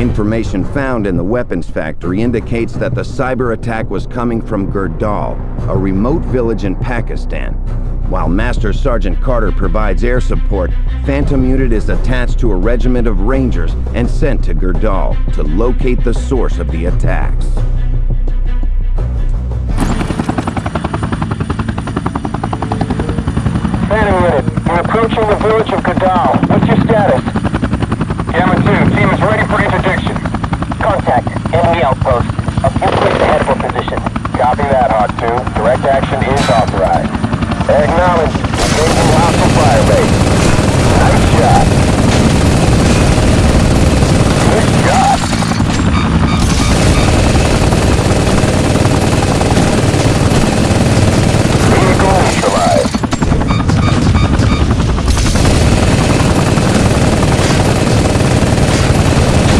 Information found in the weapons factory indicates that the cyber attack was coming from Gurdal, a remote village in Pakistan. While Master Sergeant Carter provides air support, Phantom Unit is attached to a regiment of Rangers and sent to Gurdal to locate the source of the attacks. Phantom Unit, we're approaching the village of Gurdal. What's your status? Gamma 2, team is ready for interdiction. Contact. Enemy outpost. A few clicks ahead of our position. Copy that, Hawk 2. Direct action is authorized. Acknowledged. Engaging hostile fire base. Nice shot. Good shot. Vehicle neutralized.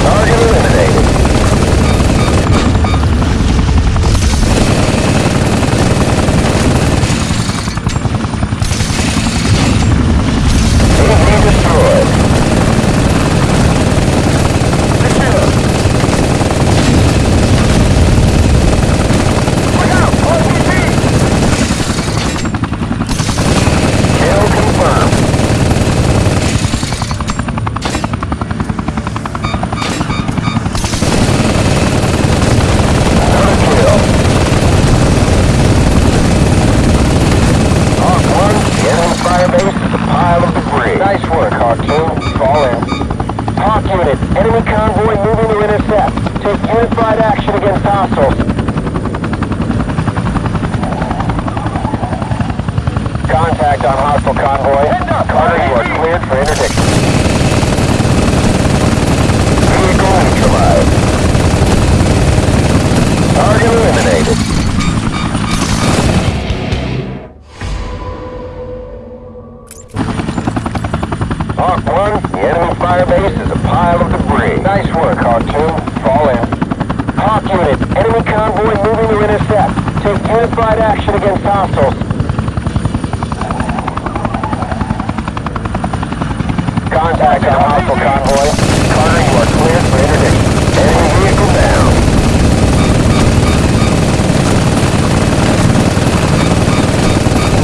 Target eliminated. Enemy destroyed. Look out! RPG! Kill confirmed. Another kill. Hawk 1, the enemy fire base is a pile of debris. Nice work, Hawk 2. Fall in. Hawk Unit, enemy convoy moving to intercept. Take unified action against hostiles. Hostile convoy. Carter, you are cleared for interdiction. Vehicle neutralized. Target eliminated. Hawk 1, the enemy fire base is a pile of debris. Nice work, Hawk 2. Fall in. Hawk Unit, enemy convoy moving to intercept. Take unified action against hostiles. Contact on hostile convoy. Carter, you are cleared for interdiction. Enemy vehicle down.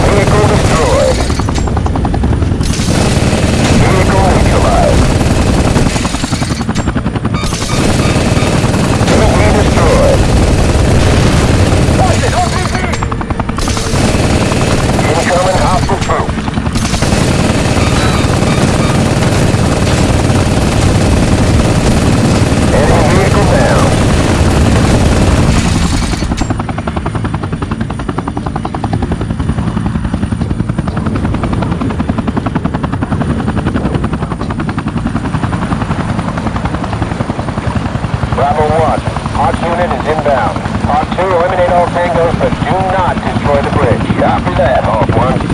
Vehicle destroyed. Vehicle neutralized. Enemy destroyed. Watch it, RPG! Incoming hostile troops. Enemy vehicle down. Bravo 1, Hawk unit is inbound. Hawk 2, tangos, but do not destroy the bridge. Copy that, Hawk 1.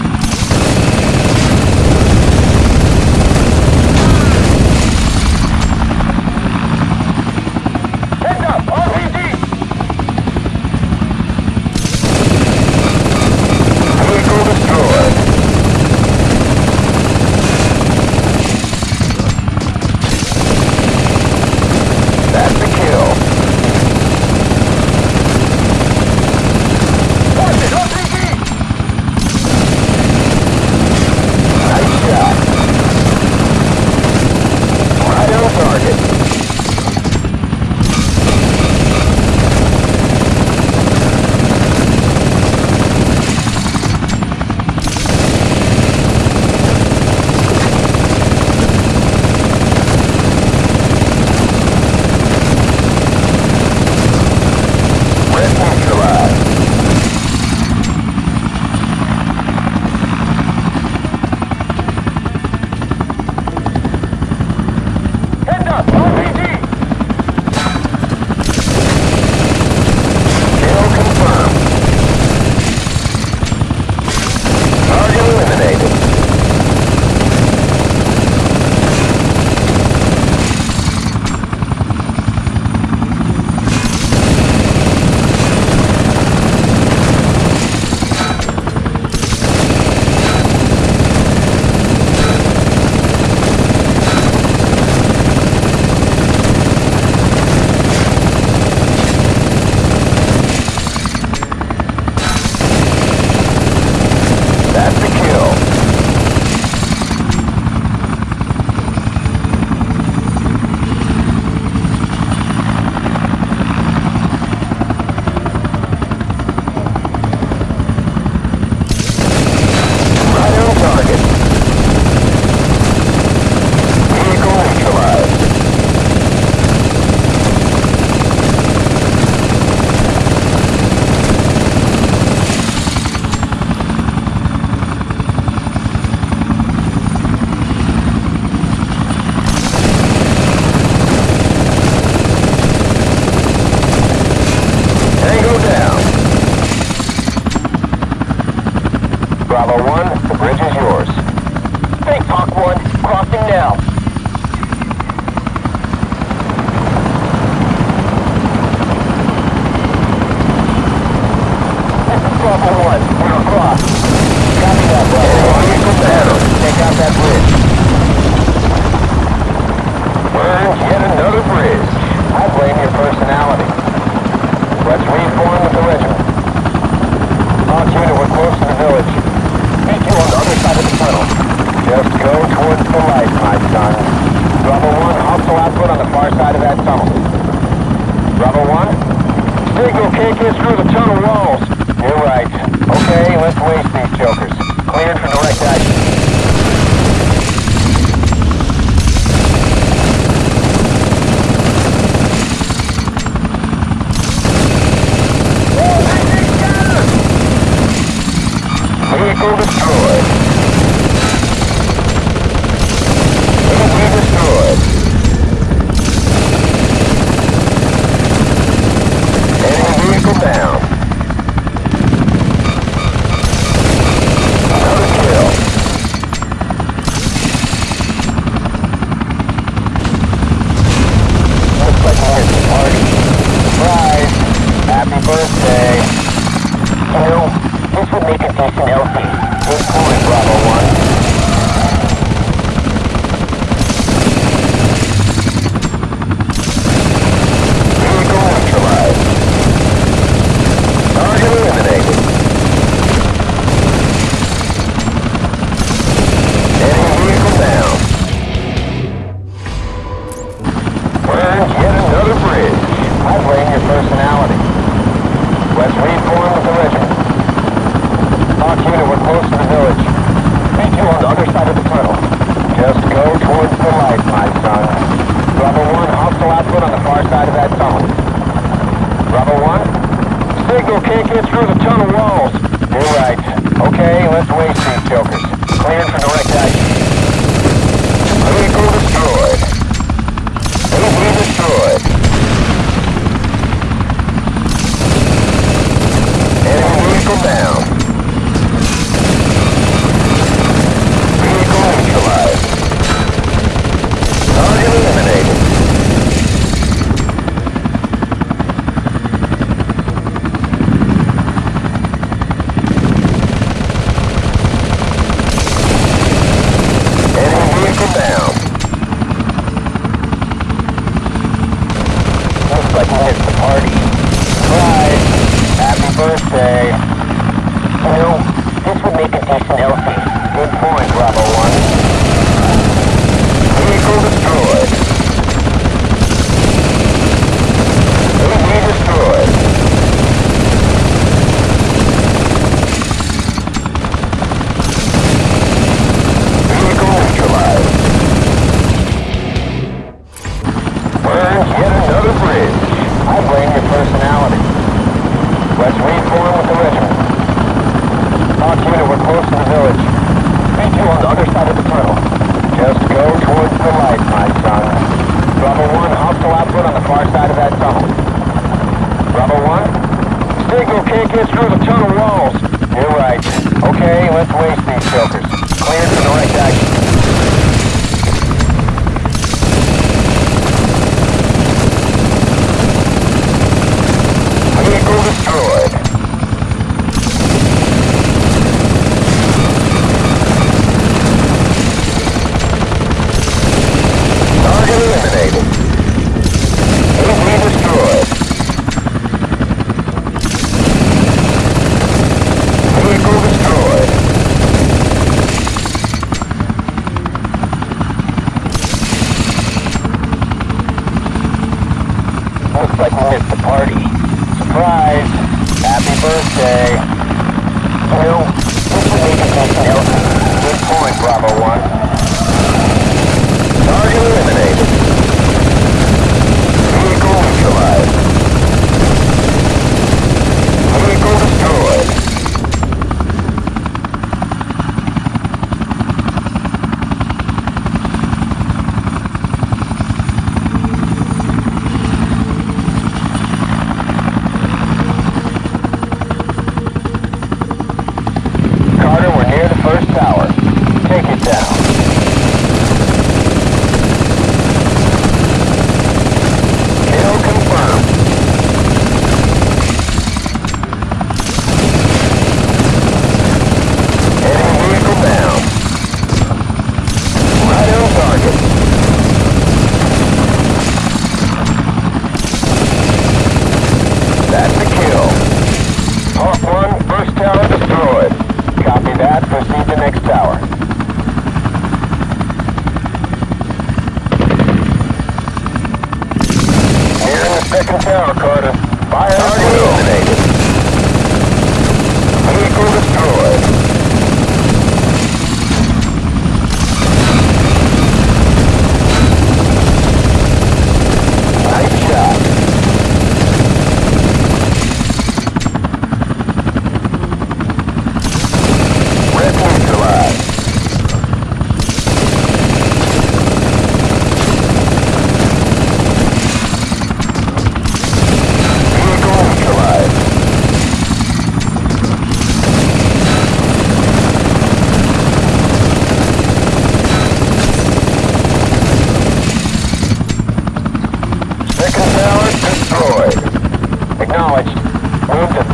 Delta.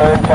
Acknowledged.